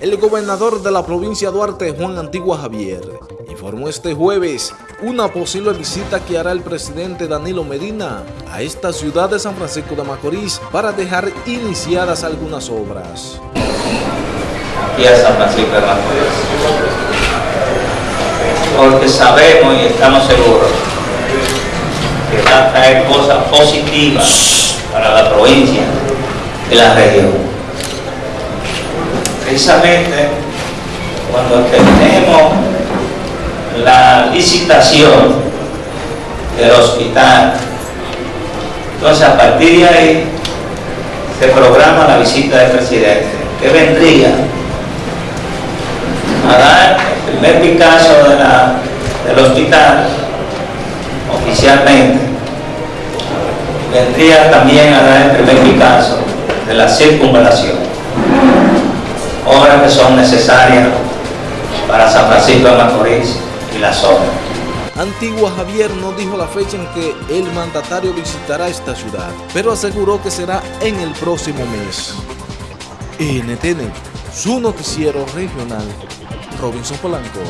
El gobernador de la provincia de Duarte, Juan Antigua Javier, informó este jueves una posible visita que hará el presidente Danilo Medina a esta ciudad de San Francisco de Macorís para dejar iniciadas algunas obras. Aquí a San Francisco de Macorís. Porque sabemos y estamos seguros que va a traer cosas positivas para la provincia y la región precisamente cuando tenemos la licitación del hospital, entonces a partir de ahí se programa la visita del presidente, que vendría a dar el primer Picasso del hospital oficialmente, vendría también a dar el primer Picasso de la circunvalación que son necesarias para San Francisco de Macorís y la zona. Antigua Javier no dijo la fecha en que el mandatario visitará esta ciudad, pero aseguró que será en el próximo mes. NTN, su noticiero regional, Robinson Polanco.